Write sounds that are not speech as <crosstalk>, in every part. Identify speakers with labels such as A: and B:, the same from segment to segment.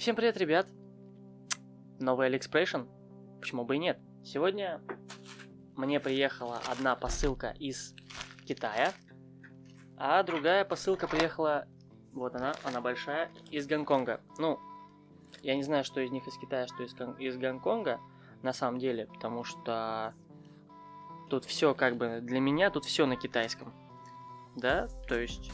A: Всем привет, ребят! Новый Алиэкспрессион? Почему бы и нет? Сегодня мне приехала одна посылка из Китая, а другая посылка приехала, вот она, она большая, из Гонконга. Ну, я не знаю, что из них из Китая, что из, из Гонконга, на самом деле, потому что тут все как бы, для меня тут все на китайском. Да, то есть,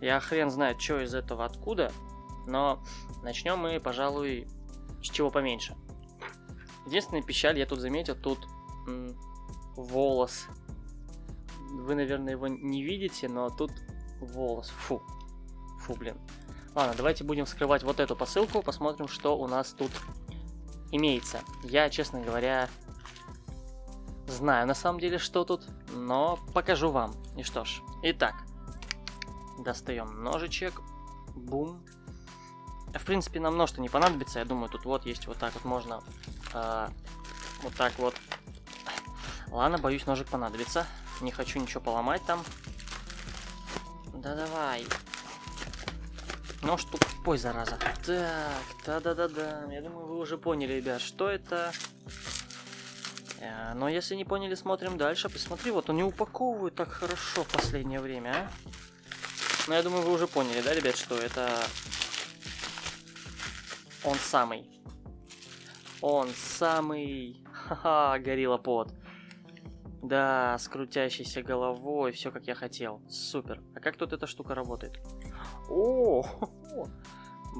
A: я хрен знает, что из этого откуда, но начнем мы, пожалуй, с чего поменьше. Единственная печаль, я тут заметил, тут волос. Вы, наверное, его не видите, но тут волос. Фу. Фу, блин. Ладно, давайте будем вскрывать вот эту посылку, посмотрим, что у нас тут имеется. Я, честно говоря, знаю на самом деле, что тут, но покажу вам. И что ж, итак, достаем ножичек, бум, в принципе, нам нож-то не понадобится. Я думаю, тут вот есть вот так вот можно... Э, вот так вот. Ладно, боюсь, ножик понадобится. Не хочу ничего поломать там. Да давай. Нож тупой, зараза. Так, да-да-да-да. Я думаю, вы уже поняли, ребят, что это... Э, но если не поняли, смотрим дальше. Посмотри, вот они упаковывают так хорошо в последнее время, а? Но я думаю, вы уже поняли, да, ребят, что это он самый. Он самый. Ха-ха, горилла под. Да, с крутящейся головой, все как я хотел. Супер. А как тут эта штука работает? О,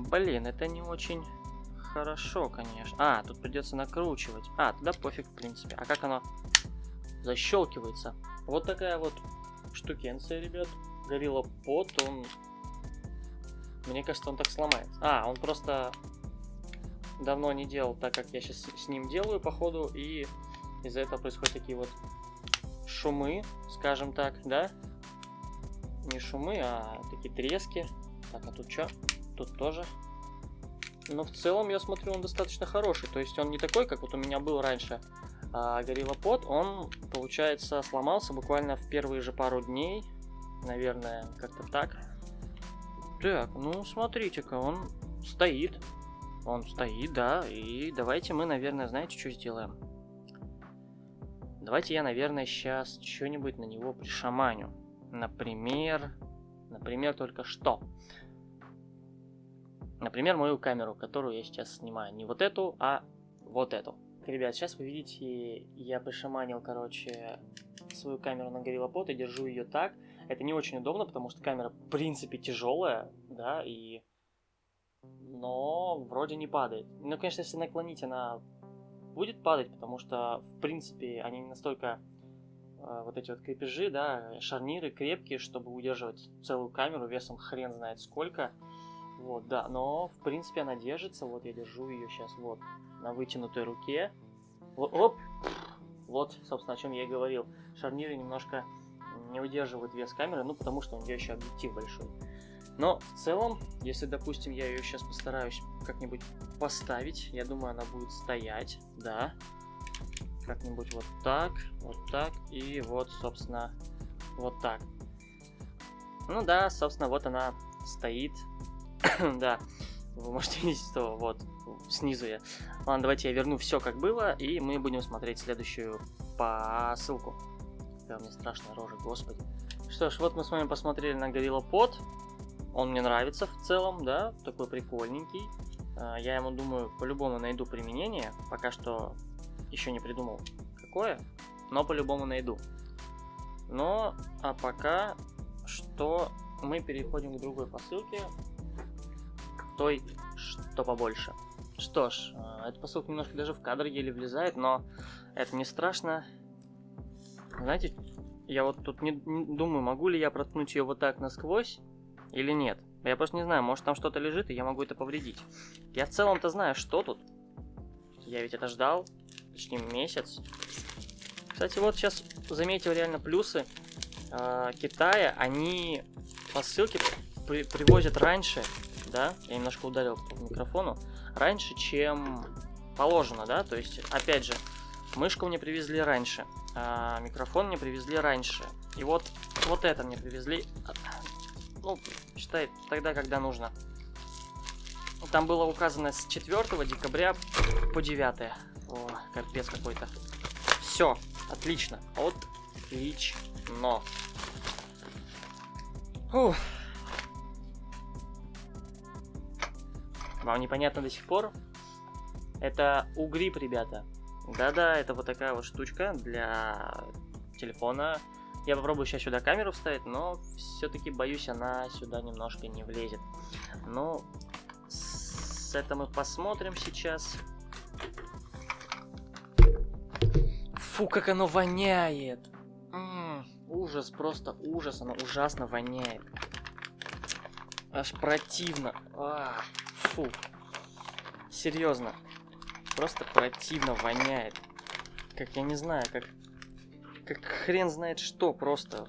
A: блин, это не очень хорошо, конечно. А, тут придется накручивать. А, тогда пофиг, в принципе. А как оно защелкивается? Вот такая вот штукенция, ребят. Горилла под, он... Мне кажется, он так сломается. А, он просто давно не делал, так как я сейчас с ним делаю, походу, и из-за этого происходят такие вот шумы, скажем так, да? Не шумы, а такие трески. Так, а тут что? Тут тоже. Но в целом, я смотрю, он достаточно хороший. То есть он не такой, как вот у меня был раньше а. Он, получается, сломался буквально в первые же пару дней. Наверное, как-то так. Так, ну смотрите-ка, он стоит. Он стоит, да, и давайте мы, наверное, знаете, что сделаем? Давайте я, наверное, сейчас что-нибудь на него пришаманю. Например, например, только что. Например, мою камеру, которую я сейчас снимаю. Не вот эту, а вот эту. Ребят, сейчас вы видите, я пришаманил, короче, свою камеру на GorillaPod и держу ее так. Это не очень удобно, потому что камера, в принципе, тяжелая, да, и но вроде не падает. Ну, конечно, если наклонить, она будет падать, потому что, в принципе, они не настолько э, вот эти вот крепежи, да, шарниры крепкие, чтобы удерживать целую камеру весом хрен знает сколько. Вот, да, но, в принципе, она держится. Вот я держу ее сейчас вот на вытянутой руке. Вот, оп! Вот, собственно, о чем я и говорил. Шарниры немножко не удерживают вес камеры, ну, потому что у нее еще объектив большой. Но в целом, если, допустим, я ее сейчас постараюсь как-нибудь поставить, я думаю, она будет стоять, да. Как-нибудь вот так, вот так и вот, собственно, вот так. Ну да, собственно, вот она стоит. <coughs> да, вы можете видеть, что вот снизу я. Ладно, давайте я верну все как было, и мы будем смотреть следующую посылку. Да, мне страшная рожа, господи. Что ж, вот мы с вами посмотрели на Gorilla Pod. Он мне нравится в целом, да, такой прикольненький. А, я ему, думаю, по-любому найду применение. Пока что еще не придумал, какое, но по-любому найду. Но, а пока что мы переходим к другой посылке, той, что побольше. Что ж, а, эта посылка немножко даже в кадр еле влезает, но это не страшно. Знаете, я вот тут не, думаю, могу ли я проткнуть ее вот так насквозь, или нет. Я просто не знаю, может там что-то лежит, и я могу это повредить. Я в целом-то знаю, что тут. Я ведь это ждал почти месяц. Кстати, вот сейчас заметил реально плюсы э, Китая. Они посылки при привозят раньше, да, я немножко ударил по микрофону, раньше, чем положено, да, то есть, опять же, мышку мне привезли раньше, а микрофон мне привезли раньше, и вот, вот это мне привезли ну, считай, тогда, когда нужно. Там было указано с 4 декабря по 9. О, капец какой-то. Все, отлично. Отлично. Фух. Вам непонятно до сих пор? Это угрип, ребята. Да-да, это вот такая вот штучка для телефона. Я попробую сейчас сюда камеру вставить, но все-таки боюсь, она сюда немножко не влезет. Ну, с это мы посмотрим сейчас. Фу, как оно воняет! М -м, ужас, просто ужас, оно ужасно воняет. Аж противно. А, фу. Серьезно. Просто противно воняет. Как я не знаю, как... Как хрен знает что просто.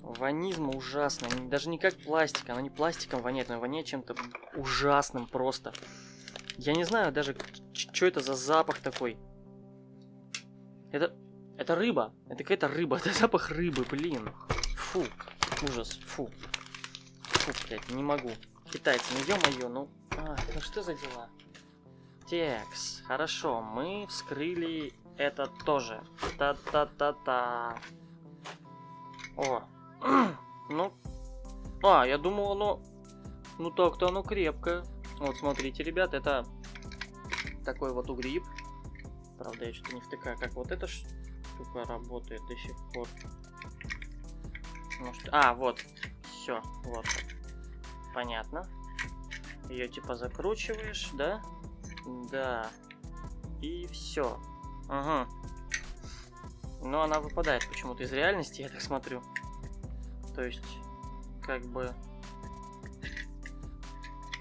A: Ванизм ужасно. Даже не как пластик. Оно не пластиком воняет, но воняет чем-то ужасным просто. Я не знаю даже, что это за запах такой. Это... Это рыба. Это какая-то рыба. <laughs> Это запах рыбы, блин. Фу. Ужас. Фу. Фу, блядь, не могу. Китайцы, ну ё-моё, ну... А, ну что за дела? Текс. Хорошо, мы вскрыли это тоже. Та-та-та-та. О. <clears throat> ну. А, я думал, оно... Ну так-то оно крепкое. Вот, смотрите, ребят, это такой вот угриб. Правда, я что-то не втыкаю, как вот эта штука работает до сих пор. Может... А, вот. Все, вот. Понятно. Ее типа закручиваешь, да? Да. И все. Ага. Но она выпадает почему-то из реальности, я так смотрю. То есть, как бы...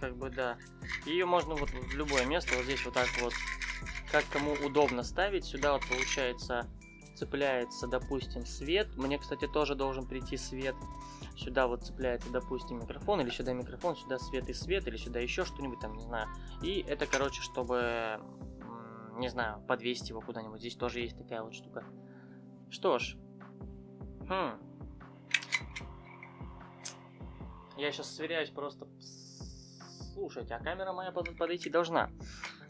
A: Как бы, да. Ее можно вот в любое место, вот здесь вот так вот, как кому удобно ставить. Сюда вот получается цепляется, допустим, свет. Мне, кстати, тоже должен прийти свет. Сюда вот цепляется, допустим, микрофон, или сюда микрофон, сюда свет и свет, или сюда еще что-нибудь там, не знаю. И это, короче, чтобы, не знаю, подвесить его куда-нибудь. Здесь тоже есть такая вот штука. Что ж. Хм. Я сейчас сверяюсь просто... Слушайте, а камера моя подойти должна.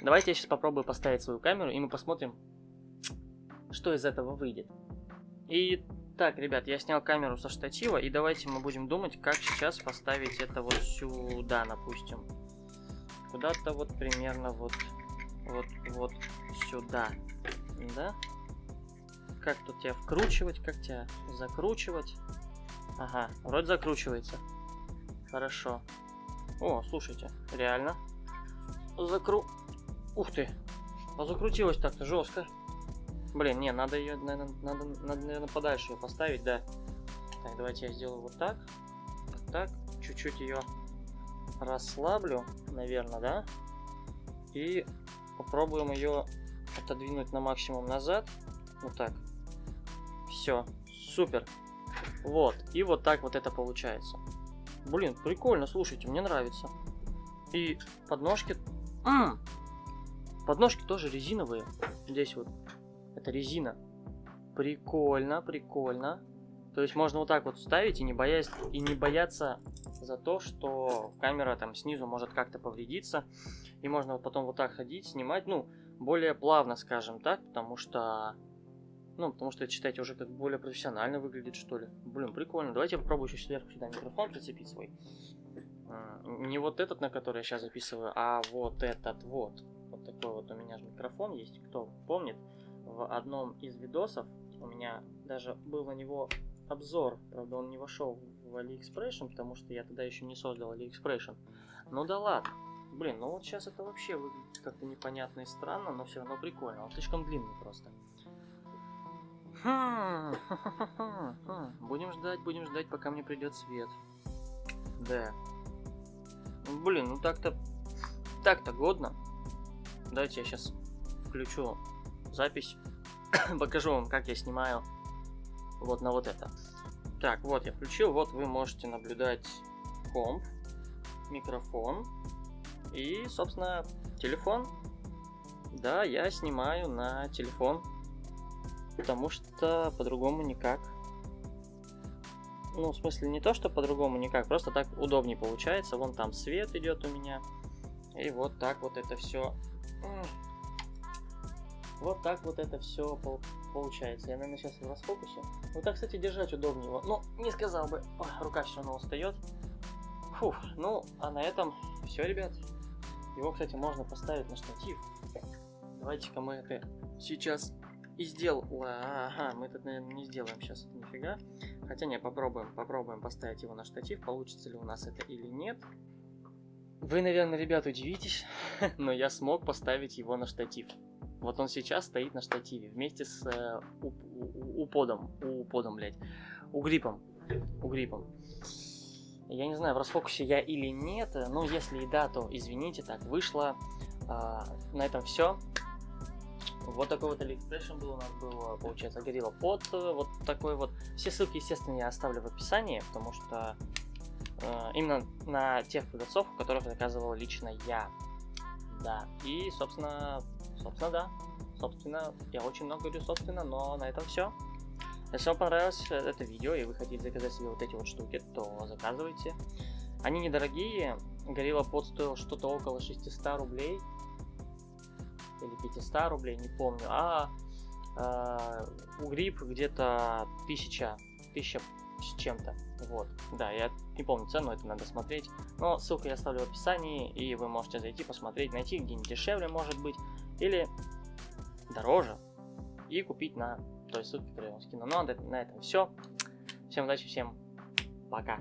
A: Давайте я сейчас попробую поставить свою камеру, и мы посмотрим, что из этого выйдет. И так, ребят, я снял камеру со штатива, и давайте мы будем думать, как сейчас поставить это вот сюда, допустим. Куда-то вот примерно вот, вот, вот сюда, да? Как тут тебя вкручивать, как тебя закручивать? Ага, вроде закручивается. Хорошо. О, слушайте, реально. Закру... Ух ты. А закрутилось так-то жестко. Блин, не, надо ее, наверное, надо, надо, наверное, подальше ее поставить, да. Так, давайте я сделаю вот так. Вот так. Чуть-чуть ее расслаблю, наверное, да. И попробуем ее отодвинуть на максимум назад. Вот так. Все, супер. Вот, и вот так вот это получается. Блин, прикольно, слушайте, мне нравится. И подножки... М -м! Подножки тоже резиновые. Здесь вот это резина. Прикольно, прикольно. То есть можно вот так вот ставить и не, боясь, и не бояться за то, что камера там снизу может как-то повредиться. И можно вот потом вот так ходить, снимать, ну, более плавно, скажем так, потому что... Ну, потому что считайте, уже как более профессионально выглядит, что ли. Блин, прикольно. Давайте я попробую еще сверху сюда микрофон прицепить свой. Не вот этот, на который я сейчас записываю, а вот этот вот. Вот такой вот у меня же микрофон есть, кто помнит в одном из видосов. У меня даже был на него обзор. Правда, он не вошел в AliExpression, потому что я тогда еще не создал AliExpression. Ну да ладно. Блин, ну вот сейчас это вообще выглядит как-то непонятно и странно, но все равно прикольно. Он слишком длинный просто. Хм, <laughs> будем ждать, будем ждать, пока мне придет свет. Да. Блин, ну так-то... Так-то годно. Давайте я сейчас включу запись. <coughs> Покажу вам, как я снимаю вот на вот это. Так, вот я включил, вот вы можете наблюдать комп, микрофон и, собственно, телефон. Да, я снимаю на телефон, потому что по-другому никак. Ну, в смысле, не то, что по-другому никак, просто так удобнее получается. Вон там свет идет у меня. И вот так вот это все. Вот так вот это все получается. Я, наверное, сейчас в расфокусе. Вот так, кстати, держать удобнее его. Ну, не сказал бы. Ой, рука все равно устает. Фух, ну, а на этом все, ребят. Его, кстати, можно поставить на штатив. Давайте-ка мы это сейчас и сделал. Ага, мы это, наверное, не сделаем сейчас, это нифига. Хотя не, попробуем, попробуем поставить его на штатив, получится ли у нас это или нет. Вы, наверное, ребят, удивитесь, <laughs> но я смог поставить его на штатив. Вот он сейчас стоит на штативе вместе с э, уподом, уподом, блядь, угрипом, угрипом. Я не знаю, в расфокусе я или нет, но если и да, то извините, так вышло. А, на этом все. Вот такой вот Station был у нас, был, получается, горилла под вот такой вот. Все ссылки, естественно, я оставлю в описании, потому что э, именно на тех продавцов, у которых заказывал лично я. Да, и, собственно, собственно, да. Собственно, я очень много говорю, собственно, но на этом все. Если вам понравилось это видео и вы хотите заказать себе вот эти вот штуки, то заказывайте. Они недорогие. Горилла под стоил что-то около 600 рублей или 500 рублей, не помню, а э, у грипп где-то 1000, 1000 с чем-то, вот, да, я не помню цену, это надо смотреть, но ссылку я оставлю в описании, и вы можете зайти посмотреть, найти где-нибудь дешевле, может быть, или дороже, и купить на той ссылке, которую я вам скину. Ну, а на этом все. Всем удачи, всем пока.